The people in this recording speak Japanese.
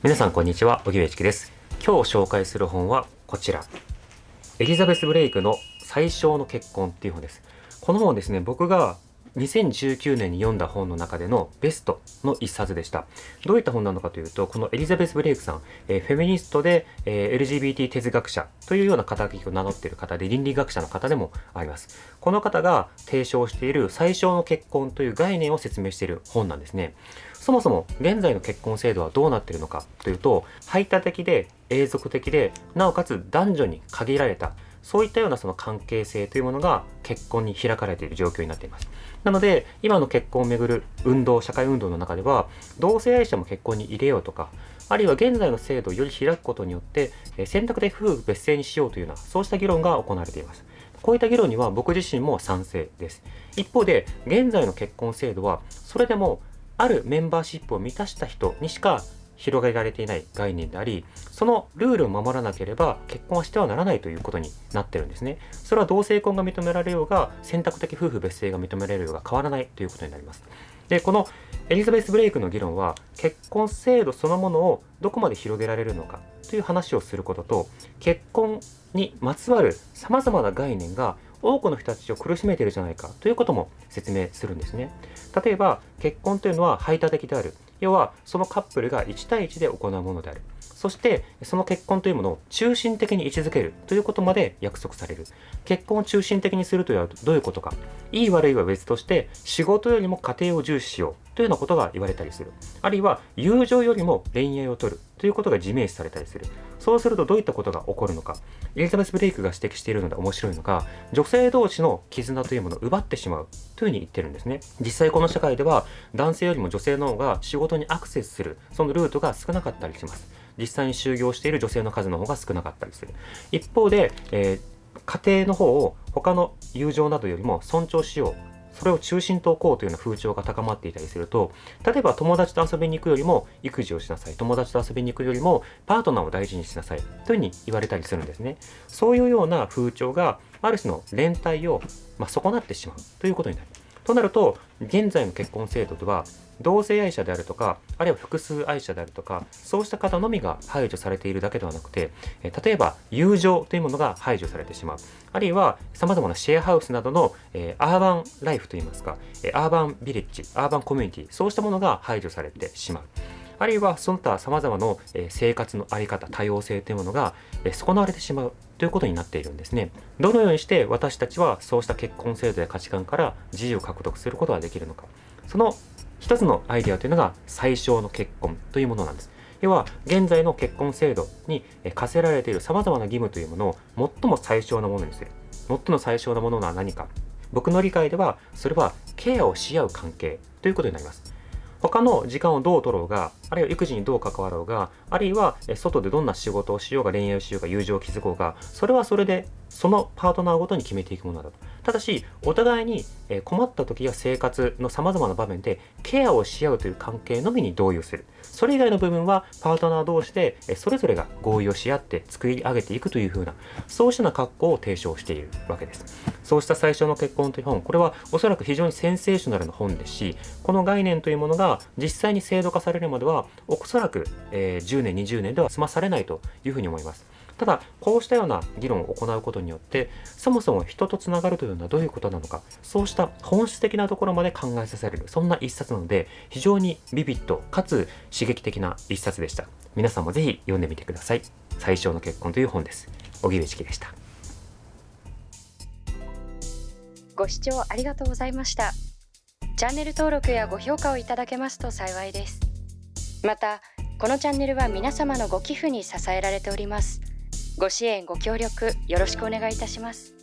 皆さんこんにちは、荻上チキです。今日紹介する本はこちら。エリザベス・ブレイクの最小の結婚っていう本です。この本ですね、僕が2019年に読んだ本の中でのベストの一冊でした。どういった本なのかというと、このエリザベス・ブレイクさん、え、フェミニストで、え、LGBT 哲学者というような肩書きを名乗っている方で、倫理学者の方でもあります。この方が提唱している最小の結婚という概念を説明している本なんですね。そもそも現在の結婚制度はどうなっているのかというと、排他的で永続的で、なおかつ男女に限られたそういったようなその関係性というものが結婚に開かれている状況になっています。なので、今の結婚をめぐる運動、社会運動の中では、同性愛者も結婚に入れようとか、あるいは現在の制度をより開くことによって、選択で夫婦別姓にしようというような、そうした議論が行われています。こういった議論には僕自身も賛成です。一方で、現在の結婚制度は、それでも、あるメンバーシップを満たした人にしか広げられていない概念であり、そのルールを守らなければ結婚はしてはならないということになってるんですね。それは同性婚が認められようが、選択的夫婦別姓が認められるようが変わらないということになります。で、このエリザベス・ブレイクの議論は、結婚制度そのものをどこまで広げられるのかという話をすることと、結婚にまつわる様々な概念が多くの人たちを苦しめているじゃないかということも説明するんですね。例えば、結婚というのは排他的である。要はそのカップルが1対1で行うものである。そしてその結婚というものを中心的に位置づけるということまで約束される。結婚を中心的にするというのはどういうことか。いい悪いは別として仕事よりも家庭を重視しようというようなことが言われたりする。あるいは友情よりも恋愛を取るということが自明視されたりする。そうするとどういったことが起こるのか。エリザベス・ブレイクが指摘しているので面白いのが、女性同士の絆というものを奪ってしまうというふうに言ってるんですね。実際この社会では男性よりも女性の方が仕事にアクセスする、そのルートが少なかったりします。実際に就業している女性の数の方が少なかったりする。一方で、えー、家庭の方を他の友情などよりも尊重しようそれを中心と置こうというような風潮が高まっていたりすると、例えば友達と遊びに行くよりも育児をしなさい。友達と遊びに行くよりもパートナーを大事にしなさい。というふうに言われたりするんですね。そういうような風潮がある種の連帯を、まあ、損なってしまうということになる。となると、現在の結婚制度では、同性愛者であるとか、あるいは複数愛者であるとか、そうした方のみが排除されているだけではなくて、例えば友情というものが排除されてしまう。あるいは様々なシェアハウスなどの、え、アーバンライフといいますか、アーバンビレッジ、アーバンコミュニティ、そうしたものが排除されてしまう。あるいはその他様々な生活のあり方、多様性というものが損なわれてしまうということになっているんですね。どのようにして私たちはそうした結婚制度や価値観から自由を獲得することができるのか。その一つのアイデアというのが最小の結婚というものなんです。要は、現在の結婚制度に課せられている様々な義務というものを最も最小なものにする。最も最小なものは何か。僕の理解では、それはケアをし合う関係ということになります。他の時間をどう取ろうが、あるいは育児にどう関わろうが、あるいは外でどんな仕事をしようが、恋愛をしようが、友情を築こうが、それはそれで、そのパートナーごとに決めていくものだと。ただし、お互いに困った時や生活の様々な場面でケアをし合うという関係のみに同意をする。それ以外の部分はパートナー同士でそれぞれが合意をし合って作り上げていくというふうな、そうしたな格好を提唱しているわけです。そうした最初の結婚という本、これはおそらく非常にセンセーショナルな本ですし、この概念というものが実際に制度化されるまでは、おそらく、えー、10年、20年では済まされないというふうに思います。ただ、こうしたような議論を行うことによって、そもそも人とつながるというのはどういうことなのか、そうした本質的なところまで考えさせる、そんな一冊なので、非常にビビッドかつ刺激的な一冊でした。皆さんもぜひ読んでみてください。最小の結婚という本です。荻上チキでした。ご視聴ありがとうございました。チャンネル登録やご評価をいただけますと幸いです。また、このチャンネルは皆様のご寄付に支えられております。ご支援ご協力よろしくお願いいたします